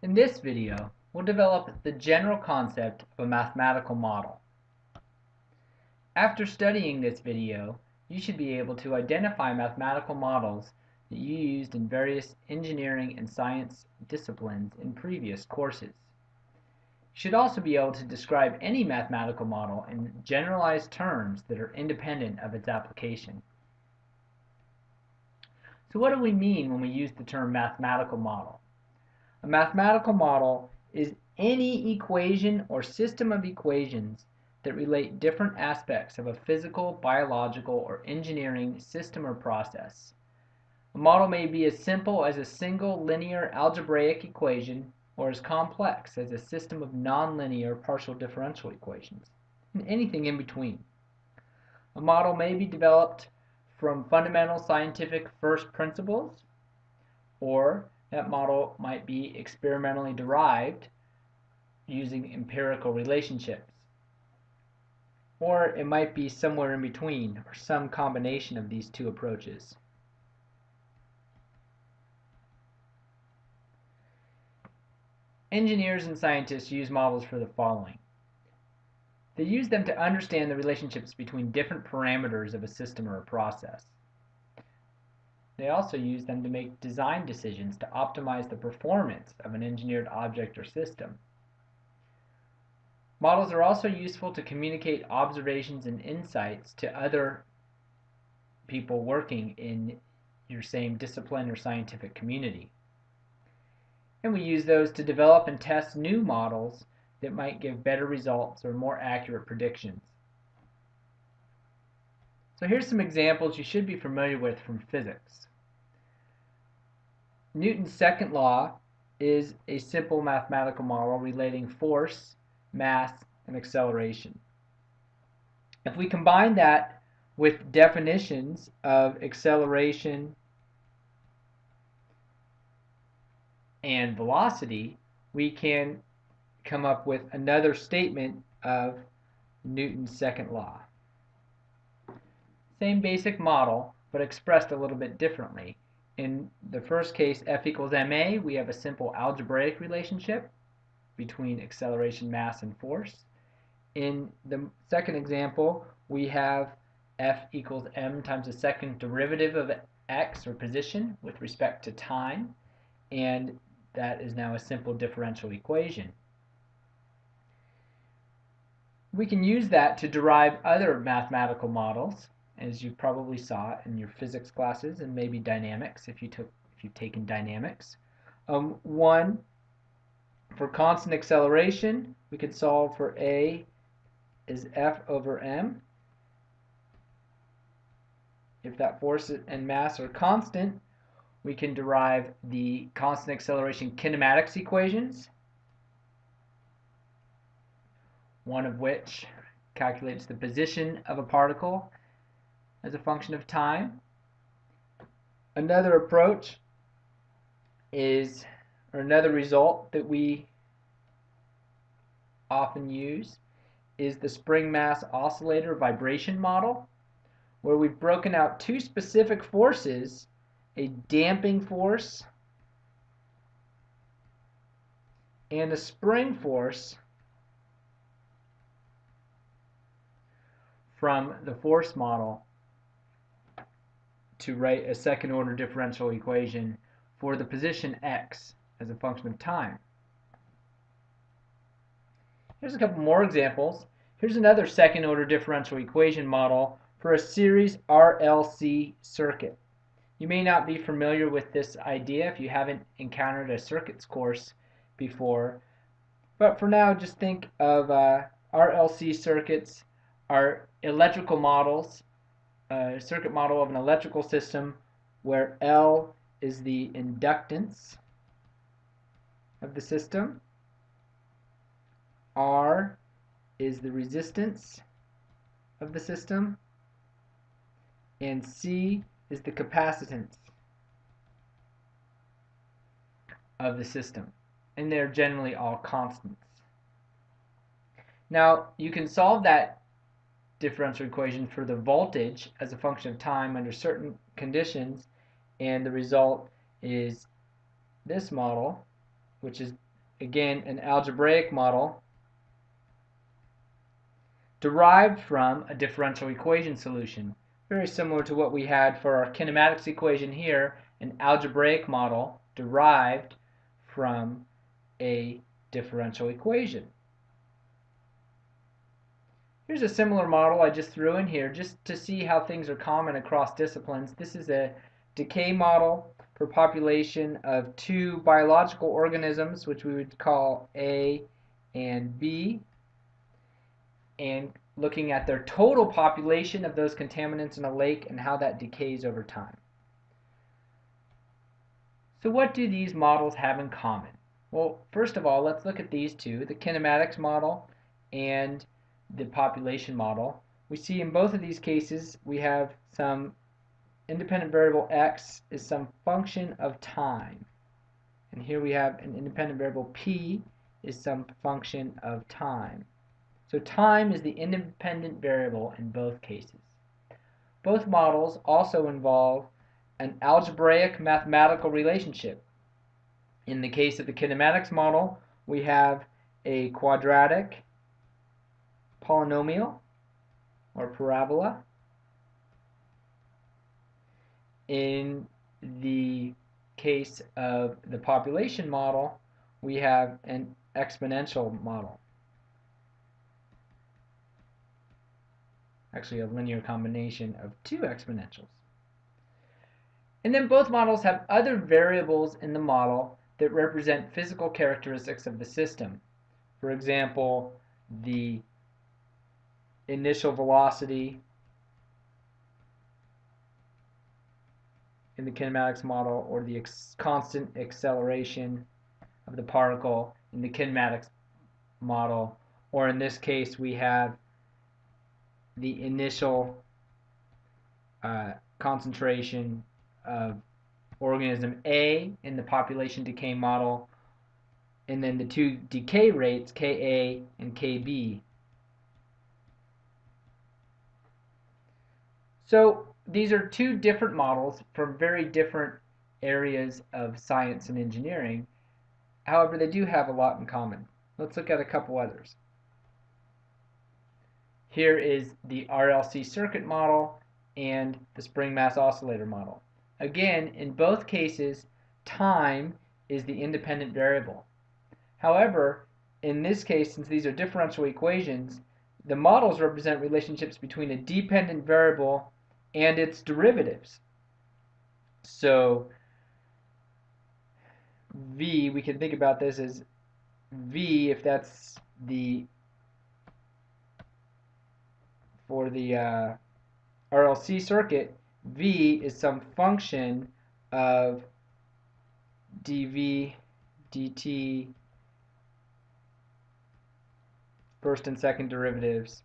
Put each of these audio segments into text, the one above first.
In this video, we'll develop the general concept of a mathematical model. After studying this video, you should be able to identify mathematical models that you used in various engineering and science disciplines in previous courses. You should also be able to describe any mathematical model in generalized terms that are independent of its application. So what do we mean when we use the term mathematical model? A mathematical model is any equation or system of equations that relate different aspects of a physical, biological, or engineering system or process. A model may be as simple as a single linear algebraic equation or as complex as a system of nonlinear partial differential equations, and anything in between. A model may be developed from fundamental scientific first principles, or that model might be experimentally derived using empirical relationships. Or it might be somewhere in between, or some combination of these two approaches. Engineers and scientists use models for the following. They use them to understand the relationships between different parameters of a system or a process. They also use them to make design decisions to optimize the performance of an engineered object or system. Models are also useful to communicate observations and insights to other people working in your same discipline or scientific community. And we use those to develop and test new models that might give better results or more accurate predictions. So here's some examples you should be familiar with from physics. Newton's second law is a simple mathematical model relating force, mass, and acceleration. If we combine that with definitions of acceleration and velocity, we can come up with another statement of Newton's second law. Same basic model, but expressed a little bit differently. In the first case, F equals ma, we have a simple algebraic relationship between acceleration, mass, and force. In the second example, we have F equals m times the second derivative of x, or position, with respect to time, and that is now a simple differential equation we can use that to derive other mathematical models, as you probably saw in your physics classes and maybe dynamics if you took if you've taken dynamics. Um, one for constant acceleration, we could solve for a is f over m. If that force and mass are constant, we can derive the constant acceleration kinematics equations one of which calculates the position of a particle as a function of time. Another approach is, or another result that we often use is the spring mass oscillator vibration model, where we've broken out two specific forces, a damping force and a spring force from the force model to write a second order differential equation for the position x as a function of time. Here's a couple more examples. Here's another second order differential equation model for a series RLC circuit. You may not be familiar with this idea if you haven't encountered a circuits course before, but for now just think of uh, RLC circuits are electrical models, a circuit model of an electrical system where L is the inductance of the system, R is the resistance of the system, and C is the capacitance of the system. And they're generally all constants. Now, you can solve that differential equation for the voltage as a function of time under certain conditions and the result is this model which is again, an algebraic model derived from a differential equation solution. Very similar to what we had for our kinematics equation here, an algebraic model derived from a differential equation. Here's a similar model I just threw in here just to see how things are common across disciplines. This is a decay model for population of two biological organisms, which we would call A and B, and looking at their total population of those contaminants in a lake and how that decays over time. So what do these models have in common? Well, first of all, let's look at these two, the kinematics model and the population model. We see in both of these cases we have some independent variable x is some function of time. And here we have an independent variable p is some function of time. So time is the independent variable in both cases. Both models also involve an algebraic mathematical relationship. In the case of the kinematics model, we have a quadratic polynomial or parabola in the case of the population model, we have an exponential model. Actually, a linear combination of two exponentials. And then both models have other variables in the model that represent physical characteristics of the system. For example, the initial velocity in the kinematics model or the constant acceleration of the particle in the kinematics model or in this case we have the initial uh, concentration of organism A in the population decay model and then the two decay rates Ka and Kb. So these are two different models from very different areas of science and engineering. However, they do have a lot in common. Let's look at a couple others. Here is the RLC circuit model and the spring mass oscillator model. Again, in both cases, time is the independent variable. However, in this case, since these are differential equations, the models represent relationships between a dependent variable and its derivatives. So V, we can think about this as V, if that's the, for the uh, RLC circuit, V is some function of dV, dt, first and second derivatives,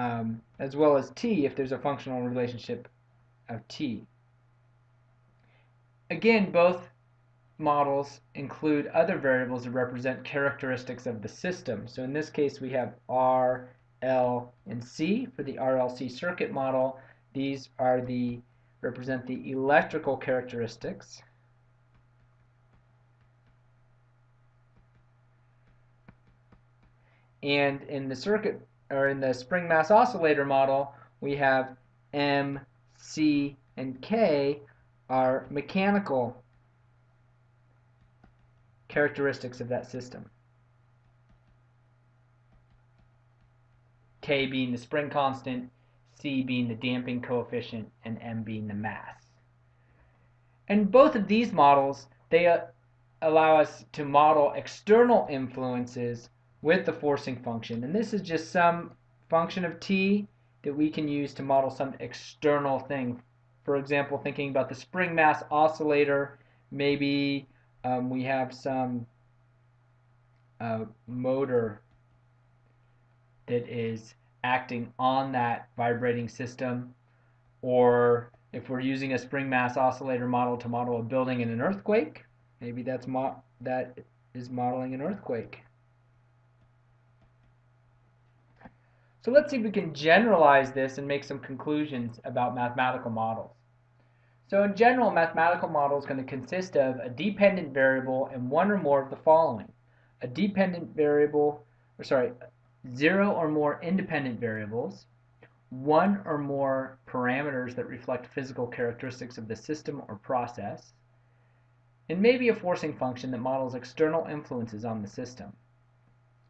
um, as well as t if there's a functional relationship of t. Again, both models include other variables that represent characteristics of the system. So in this case, we have R, L, and C for the RLC circuit model. These are the represent the electrical characteristics. And in the circuit or in the spring mass oscillator model, we have M, C, and K are mechanical characteristics of that system. K being the spring constant, C being the damping coefficient, and M being the mass. And both of these models, they uh, allow us to model external influences with the forcing function. And this is just some function of t that we can use to model some external thing. For example, thinking about the spring mass oscillator, maybe um, we have some uh, motor that is acting on that vibrating system or if we're using a spring mass oscillator model to model a building in an earthquake maybe that's that is modeling an earthquake So let's see if we can generalize this and make some conclusions about mathematical models. So in general, a mathematical model is going to consist of a dependent variable and one or more of the following. a dependent variable, or sorry, zero or more independent variables, one or more parameters that reflect physical characteristics of the system or process, and maybe a forcing function that models external influences on the system.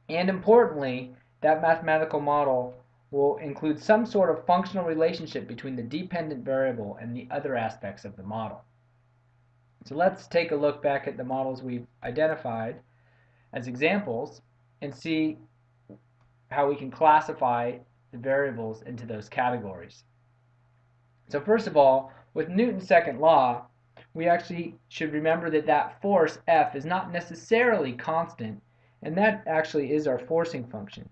And importantly, that mathematical model will include some sort of functional relationship between the dependent variable and the other aspects of the model. So let's take a look back at the models we've identified as examples and see how we can classify the variables into those categories. So first of all, with Newton's second law, we actually should remember that that force F is not necessarily constant, and that actually is our forcing function.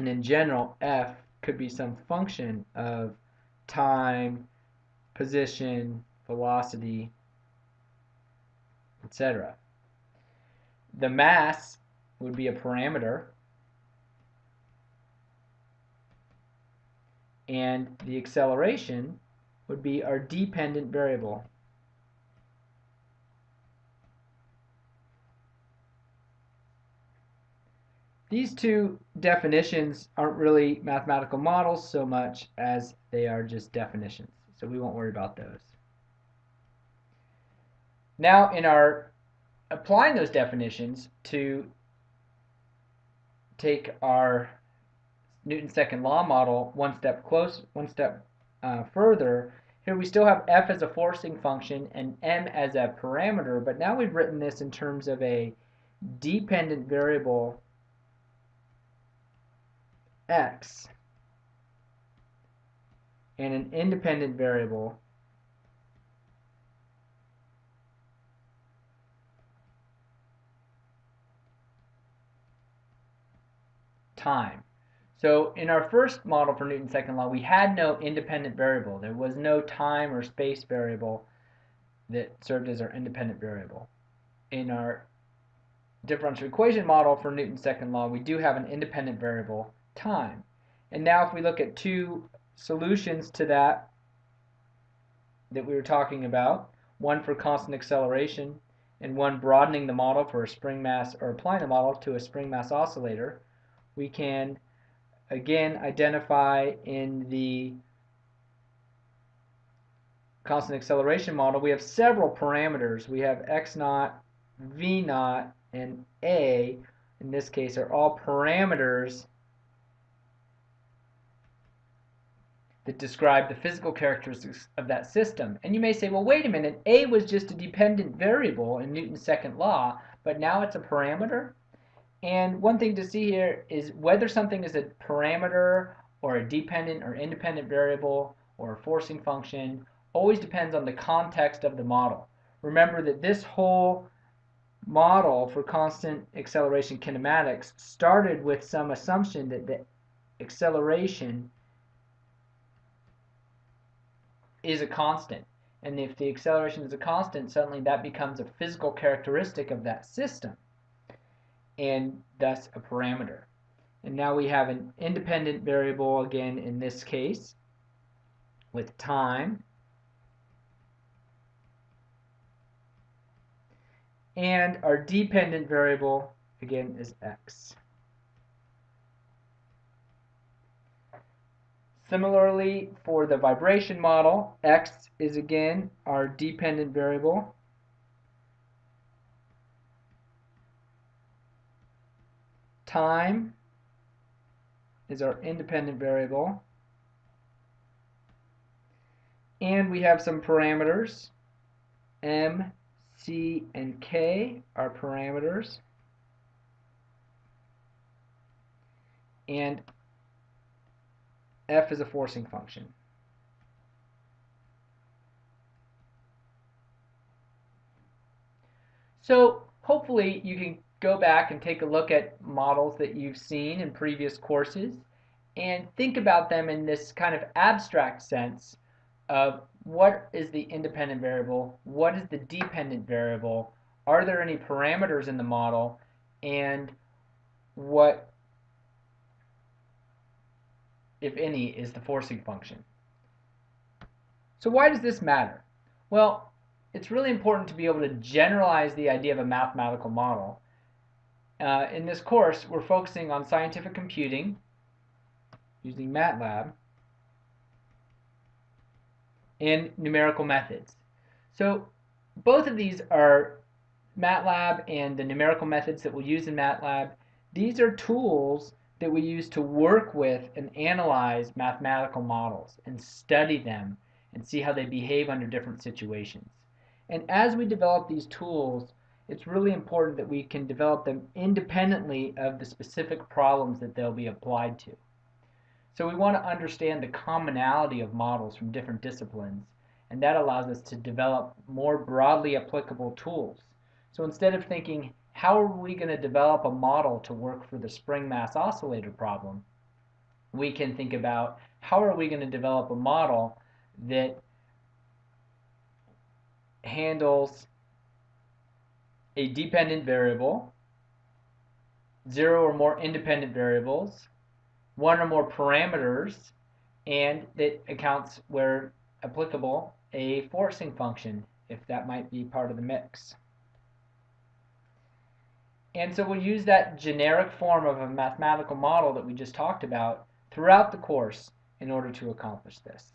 And in general, F could be some function of time, position, velocity, etc. The mass would be a parameter and the acceleration would be our dependent variable. These two definitions aren't really mathematical models so much as they are just definitions, so we won't worry about those. Now in our applying those definitions to take our Newton's second law model one step close, one step uh, further, here we still have f as a forcing function and m as a parameter, but now we've written this in terms of a dependent variable x and an independent variable time. So in our first model for Newton's second law, we had no independent variable. There was no time or space variable that served as our independent variable. In our differential equation model for Newton's second law, we do have an independent variable time. And now if we look at two solutions to that that we were talking about, one for constant acceleration and one broadening the model for a spring mass or applying the model to a spring mass oscillator, we can again identify in the constant acceleration model, we have several parameters. We have x naught, v naught, and a, in this case, are all parameters that describe the physical characteristics of that system. And you may say, well, wait a minute, A was just a dependent variable in Newton's second law, but now it's a parameter? And one thing to see here is whether something is a parameter or a dependent or independent variable or a forcing function always depends on the context of the model. Remember that this whole model for constant acceleration kinematics started with some assumption that the acceleration is a constant. And if the acceleration is a constant, suddenly that becomes a physical characteristic of that system and thus a parameter. And now we have an independent variable again in this case with time and our dependent variable again is x. Similarly, for the vibration model, x is again our dependent variable Time is our independent variable. And we have some parameters. M, C, and K are parameters. And F is a forcing function. So hopefully you can go back and take a look at models that you've seen in previous courses and think about them in this kind of abstract sense of what is the independent variable, what is the dependent variable, are there any parameters in the model, and what, if any, is the forcing function. So why does this matter? Well, it's really important to be able to generalize the idea of a mathematical model. Uh, in this course, we're focusing on scientific computing using MATLAB and numerical methods. So both of these are MATLAB and the numerical methods that we'll use in MATLAB. These are tools that we use to work with and analyze mathematical models and study them and see how they behave under different situations. And as we develop these tools, it's really important that we can develop them independently of the specific problems that they'll be applied to. So we want to understand the commonality of models from different disciplines, and that allows us to develop more broadly applicable tools. So instead of thinking, how are we going to develop a model to work for the spring mass oscillator problem, we can think about how are we going to develop a model that handles a dependent variable, zero or more independent variables, one or more parameters, and that accounts where applicable a forcing function if that might be part of the mix. And so we'll use that generic form of a mathematical model that we just talked about throughout the course in order to accomplish this.